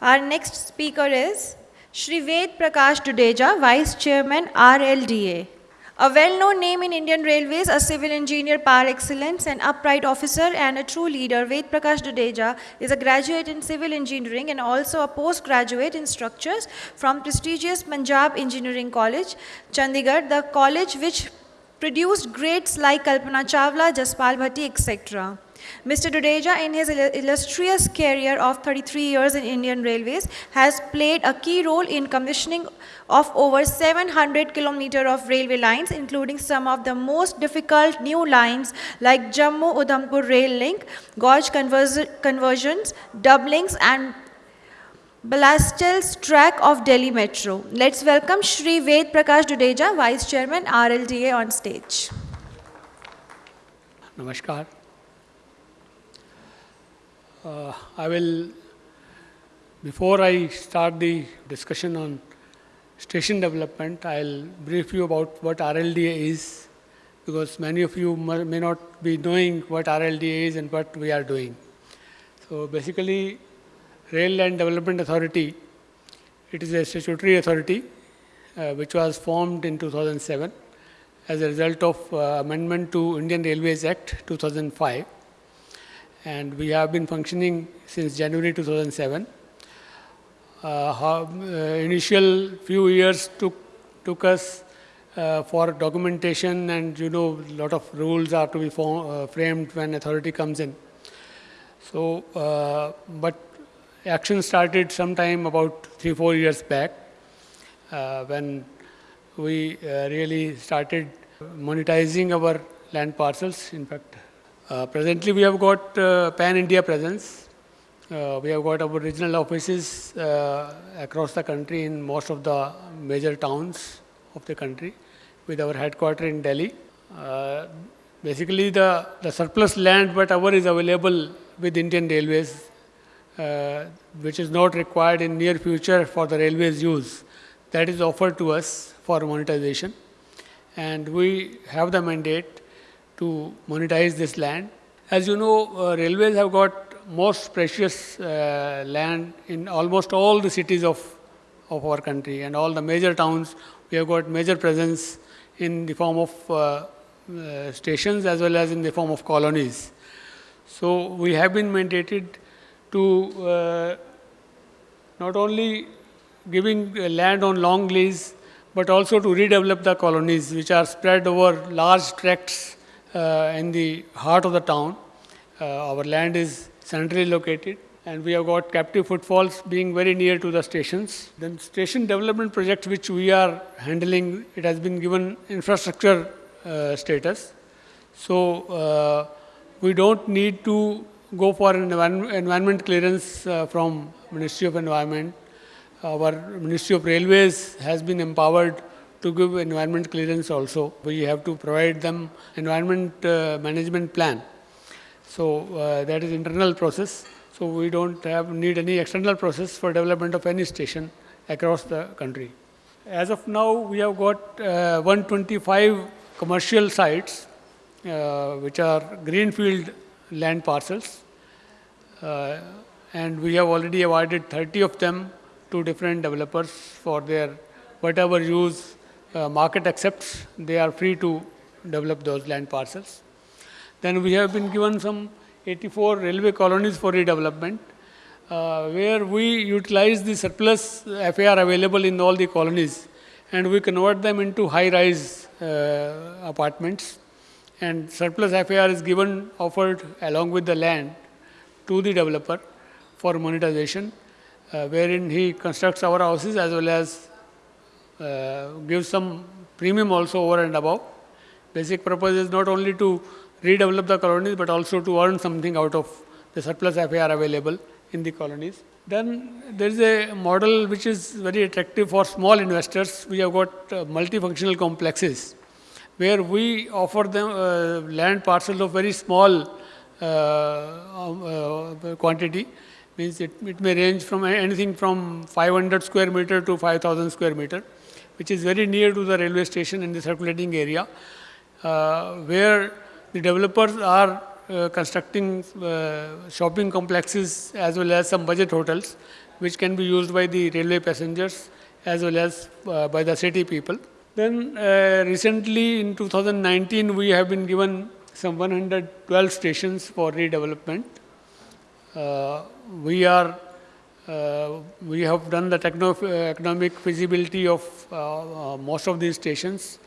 Our next speaker is Shri Ved Prakash Dudeja, Vice Chairman, RLDA. A well-known name in Indian Railways, a civil engineer par excellence, an upright officer and a true leader, Ved Prakash Dudeja is a graduate in civil engineering and also a postgraduate in structures from prestigious Punjab Engineering College, Chandigarh, the college which produced greats like Kalpana Chawla, Jaspal Bhatti, etc. Mr. Dudeja, in his illustrious career of 33 years in Indian Railways, has played a key role in commissioning of over 700 kilometers of railway lines, including some of the most difficult new lines like Jammu-Udhampur Rail Link, gauge conversions, doublings and ballastless track of Delhi Metro. Let's welcome Shri Ved Prakash Dudeja, Vice Chairman, RLDA on stage. Namaskar. Uh, I will, before I start the discussion on station development, I'll brief you about what RLDA is, because many of you may not be knowing what RLDA is and what we are doing. So basically, Rail Land Development Authority, it is a statutory authority uh, which was formed in 2007 as a result of uh, amendment to Indian Railways Act 2005 and we have been functioning since January 2007. Uh, uh, initial few years took, took us uh, for documentation and you know a lot of rules are to be form, uh, framed when authority comes in. So, uh, but action started sometime about three, four years back when we really started monetizing our land parcels. In fact, uh, presently, we have got uh, pan-India presence. Uh, we have got our regional offices uh, across the country in most of the major towns of the country with our headquarters in Delhi. Uh, basically, the, the surplus land whatever is available with Indian Railways, which is not required in near future for the railways use, that is offered to us for monetization. And we have the mandate to monetize this land. As you know, uh, railways have got most precious uh, land in almost all the cities of, of our country and all the major towns. We have got major presence in the form of uh, uh stations as well as in the form of colonies. So we have been mandated to uh, not only giving land on long lease, but also to redevelop the colonies which are spread over large tracts uh, in the heart of the town. Uh, our land is centrally located and we have got captive footfalls being very near to the stations. Then station development project which we are handling, it has been given infrastructure uh, status. So uh, we don't need to go for an environment clearance uh, from Ministry of Environment. Our Ministry of Railways has been empowered to give environment clearance also. We have to provide them environment uh, management plan. So uh, that is internal process. So we don't have need any external process for development of any station across the country. As of now, we have got uh, 125 commercial sites, uh, which are greenfield land parcels. Uh, and we have already awarded 30 of them to different developers for their whatever use uh, market accepts, they are free to develop those land parcels. Then we have been given some 84 railway colonies for redevelopment, uh, where we utilize the surplus FAR available in all the colonies and we convert them into high-rise uh, apartments and surplus FAR is given, offered along with the land to the developer for monetization, uh, wherein he constructs our houses as well as uh, give some premium also over and above. Basic purpose is not only to redevelop the colonies, but also to earn something out of the surplus FAR available in the colonies. Then there is a model which is very attractive for small investors. We have got uh, multifunctional complexes where we offer them uh, land parcels of very small uh, um, uh quantity. Means it, it may range from anything from 500 square meter to 5000 square meter which is very near to the railway station in the circulating area, uh, where the developers are uh, constructing uh, shopping complexes as well as some budget hotels, which can be used by the railway passengers as well as uh, by the city people. Then uh, recently in 2019 we have been given some 112 stations for redevelopment. Uh, we are uh, we have done the techno economic feasibility of uh, uh, most of these stations.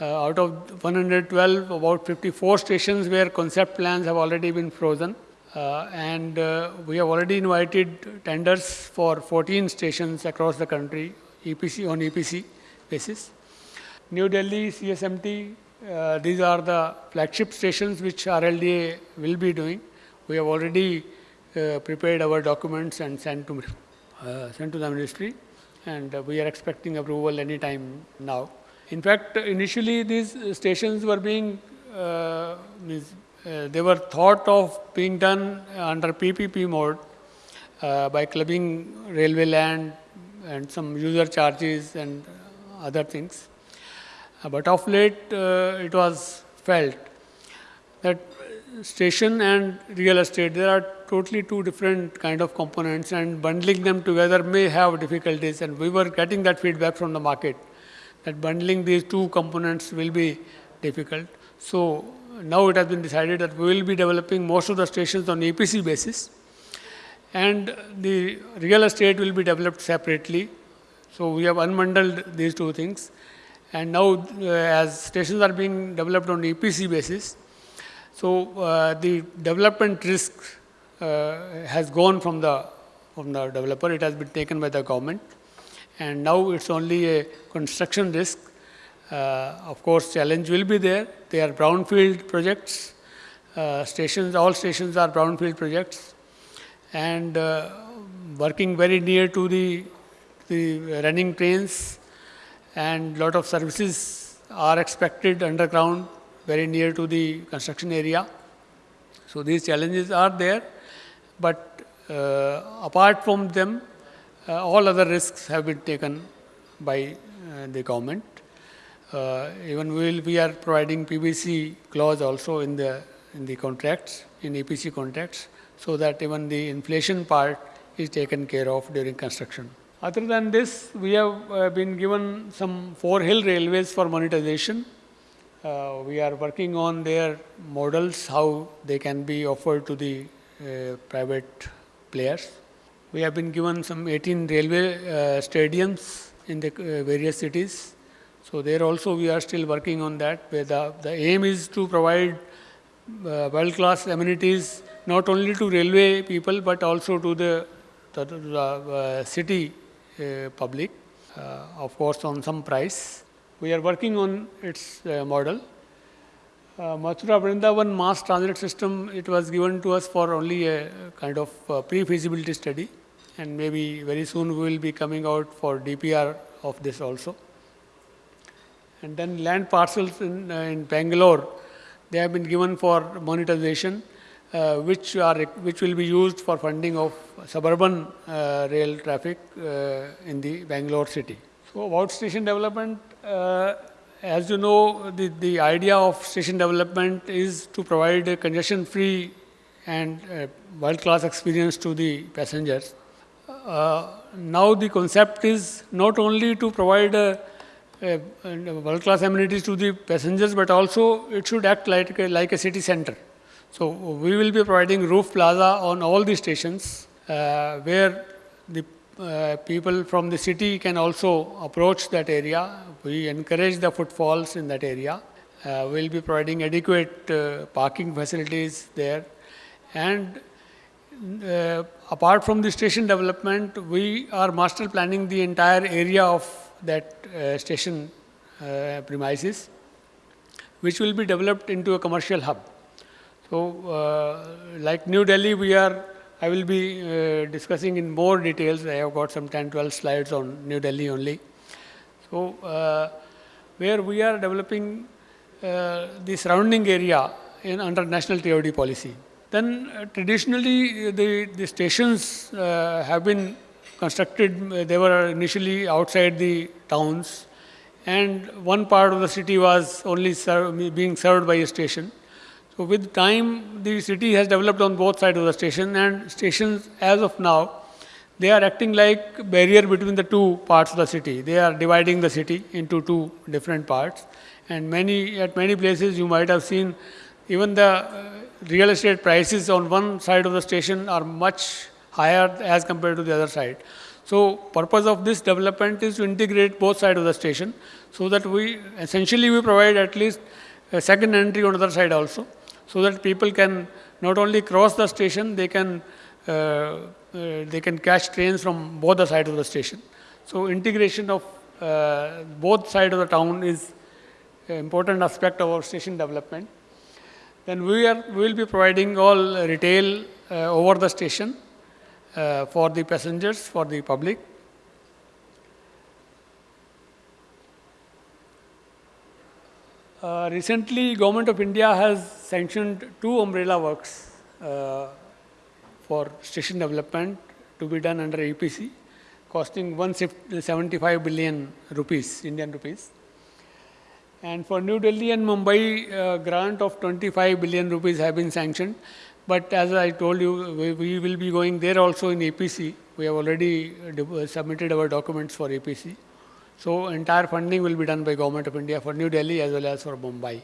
Uh, out of 112, about 54 stations where concept plans have already been frozen. Uh, and uh, we have already invited tenders for 14 stations across the country, EPC on EPC basis. New Delhi, CSMT, these are the flagship stations which RLDA will be doing. We have already Uh, prepared our documents and sent to, uh, sent to the ministry and uh, we are expecting approval any time now. In fact, initially these stations were being, uh, means, uh, they were thought of being done under PPP mode by clubbing railway land and some user charges and other things. but of late, it was felt that station and real estate, there are totally two different kind of components and bundling them together may have difficulties and we were getting that feedback from the market that bundling these two components will be difficult. So now it has been decided that we will be developing most of the stations on EPC basis and the real estate will be developed separately. So we have unbundled these two things and now uh, as stations are being developed on EPC basis, so uh, the development risk uh, has gone from the from the developer. It has been taken by the government, and now it's only a construction risk. Uh, of course, challenge will be there. They are brownfield projects. Uh, stations, all stations are brownfield projects, and uh, working very near to the the running trains, and lot of services are expected underground very near to the construction area. So these challenges are there, but uh, apart from them, uh, all other risks have been taken by uh, the government. Even we, will, we are providing PVC clause also in the in the contracts, in EPC contracts, so that even the inflation part is taken care of during construction. Other than this, we have uh, been given some four hill railways for monetization. Uh, we are working on their models, how they can be offered to the private players. We have been given some 18 railway uh, stadiums in the uh, various cities. So there also we are still working on that, where the, the aim is to provide uh, world-class amenities not only to railway people, but also to the, the, the city public, of course on some price. We are working on its uh, model. Uh, Mathura Vrindavan mass transit system, it was given to us for only a kind of uh, pre-feasibility study and maybe very soon we will be coming out for DPR of this also. And then land parcels in, uh, in Bangalore, they have been given for monetization, uh, which are which will be used for funding of suburban uh, rail traffic uh, in the Bangalore city. So about station development, uh, as you know, the, the idea of station development is to provide a congestion-free and uh, world-class experience to the passengers. Uh, now the concept is not only to provide a, a, a world-class amenities to the passengers, but also it should act like a, like a city center. So we will be providing roof plaza on all the stations uh, where the uh, people from the city can also approach that area. We encourage the footfalls in that area. Uh, we'll be providing adequate uh, parking facilities there. And uh, apart from the station development, we are master planning the entire area of that uh, station premises, which will be developed into a commercial hub. So, like New Delhi, we are I will be uh, discussing in more details. I have got some 10, 12 slides on New Delhi only. So, uh, where we are developing uh, the surrounding area in under national TOD policy. Then uh, traditionally the, the stations uh, have been constructed, uh, they were initially outside the towns and one part of the city was only being served by a station. So with time, the city has developed on both sides of the station and stations as of now, they are acting like barrier between the two parts of the city. They are dividing the city into two different parts. And many, at many places you might have seen even the uh, real estate prices on one side of the station are much higher as compared to the other side. So purpose of this development is to integrate both sides of the station so that we essentially we provide at least a second entry on the other side also so that people can not only cross the station, they can uh, uh, they can catch trains from both the sides of the station. So integration of uh, both sides of the town is an important aspect of our station development. Then we are will be providing all retail uh, over the station uh, for the passengers, for the public. Uh, recently, Government of India has sanctioned two umbrella works uh, for station development to be done under EPC, costing 175 billion rupees, Indian rupees. And for New Delhi and Mumbai, uh, grant of 25 billion rupees have been sanctioned. But as I told you, we, we will be going there also in APC. We have already uh, submitted our documents for APC. So entire funding will be done by Government of India for New Delhi as well as for Mumbai.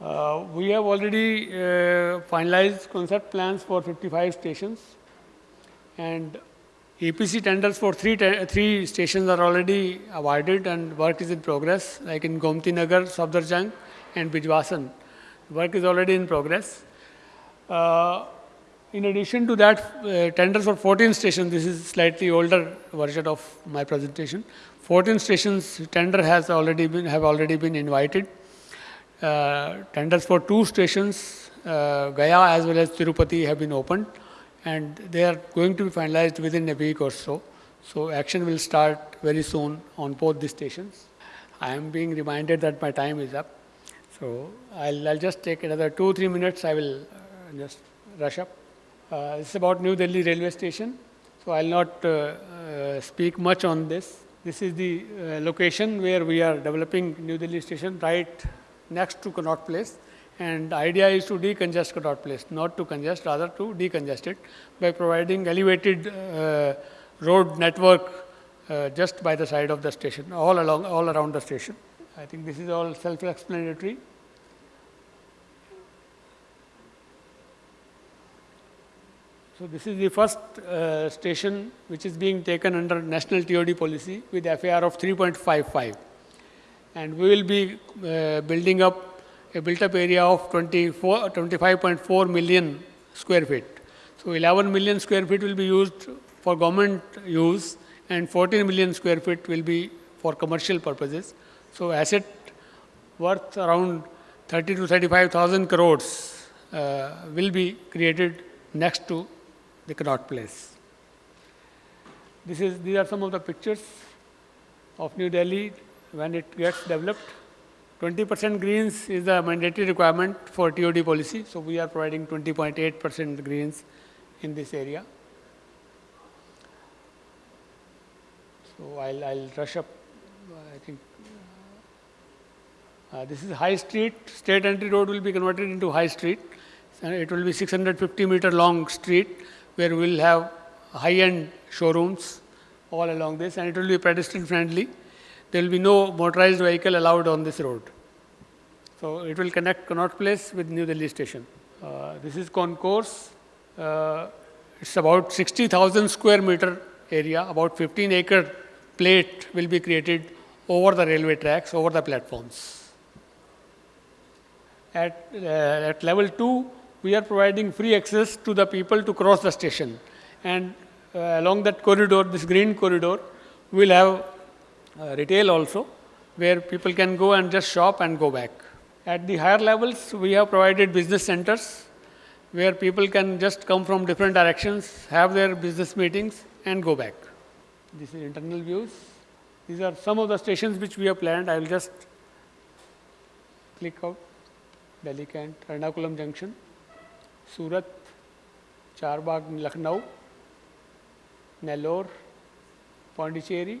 Uh, we have already uh, finalized concept plans for 55 stations and APC tenders for three, three stations are already awarded and work is in progress like in Gomti Nagar, Safdarjung and Bijwasan. Work is already in progress. Uh, in addition to that, uh, tenders for 14 stations, this is slightly older version of my presentation. 14 stations tender has already been, have already been invited. Uh, tenders for two stations, uh, Gaya as well as Tirupati have been opened and they are going to be finalized within a week or so. So action will start very soon on both the stations. I am being reminded that my time is up. So I'll, I'll just take another two, three minutes. I will uh, just rush up. Uh, it's about New Delhi railway station. So I'll not uh, uh, speak much on this. This is the location where we are developing New Delhi station right next to Connaught Place. And idea is to decongest Connaught Place, not to congest, rather to decongest it by providing elevated uh, road network uh, just by the side of the station, all along, all around the station. I think this is all self-explanatory. So this is the first uh, station which is being taken under national TOD policy with FAR of 3.55. And we will be uh, building up a built up area of 24, 25.4 million square feet. So 11 million square feet will be used for government use and 14 million square feet will be for commercial purposes. So asset worth around 30 to 35,000 crores uh, will be created next to the Connaught Place. This is, these are some of the pictures of New Delhi when it gets developed. 20% greens is the mandatory requirement for TOD policy, so we are providing 20.8% greens in this area. So I'll, I'll rush up, I think. Uh, this is High Street, State Entry Road will be converted into High Street. It will be 650 meter long street where we will have high-end showrooms all along this and it will be pedestrian friendly. There will be no motorized vehicle allowed on this road. So it will connect Connaught Place with New Delhi station. Uh, this is concourse. Uh, it's about 60,000 square meter area, about 15 acre plate will be created over the railway tracks, over the platforms. At, uh, at level 2, we are providing free access to the people to cross the station. And uh, along that corridor, this green corridor, we will have uh, retail also, where people can go and just shop and go back. At the higher levels, we have provided business centers where people can just come from different directions, have their business meetings and go back. This is internal views. These are some of the stations which we have planned. I will just click out Delhi Cant, Ernakulam Junction, Surat, Charbagh, Lucknow, Nellore, Pondicherry,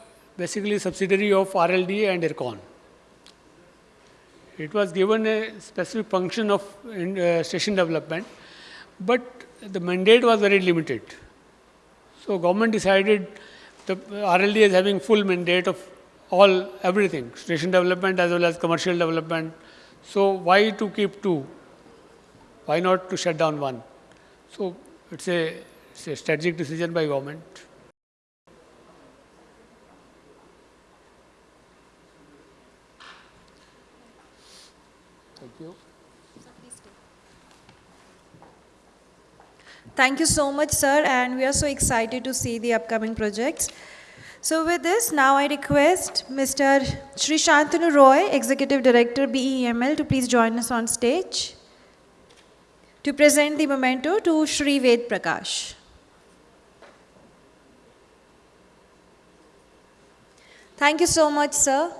basically subsidiary of RLDA and IRCON. It was given a specific function of in, uh, station development, but the mandate was very limited. So government decided the RLD is having full mandate of all everything, station development as well as commercial development. So why to keep two? Why not to shut down one? So it's a, it's a strategic decision by government. Thank you. Thank you so much, sir, and we are so excited to see the upcoming projects. So with this, now I request Mr. Shri Shantanu Roy, Executive Director, BEML, to please join us on stage to present the memento to Shri Ved Prakash. Thank you so much, sir.